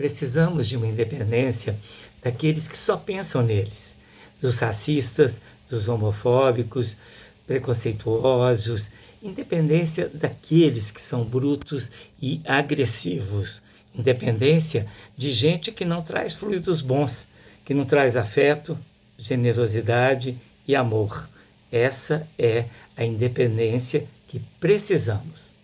Precisamos de uma independência daqueles que só pensam neles, dos racistas, dos homofóbicos, preconceituosos, independência daqueles que são brutos e agressivos, independência de gente que não traz fluidos bons, que não traz afeto, generosidade e amor. Essa é a independência que precisamos.